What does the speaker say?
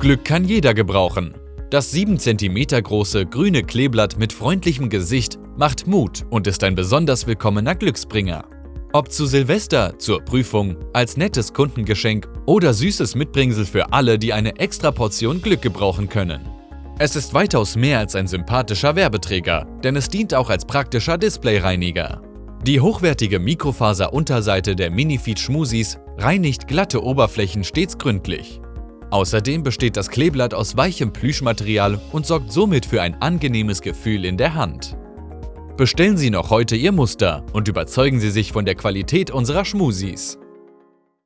Glück kann jeder gebrauchen. Das 7 cm große grüne Kleeblatt mit freundlichem Gesicht macht Mut und ist ein besonders willkommener Glücksbringer. Ob zu Silvester, zur Prüfung, als nettes Kundengeschenk oder süßes Mitbringsel für alle, die eine extra Portion Glück gebrauchen können. Es ist weitaus mehr als ein sympathischer Werbeträger, denn es dient auch als praktischer Displayreiniger. Die hochwertige Mikrofaser-Unterseite der Minifeed Schmusis reinigt glatte Oberflächen stets gründlich. Außerdem besteht das Kleeblatt aus weichem Plüschmaterial und sorgt somit für ein angenehmes Gefühl in der Hand. Bestellen Sie noch heute Ihr Muster und überzeugen Sie sich von der Qualität unserer Schmusis.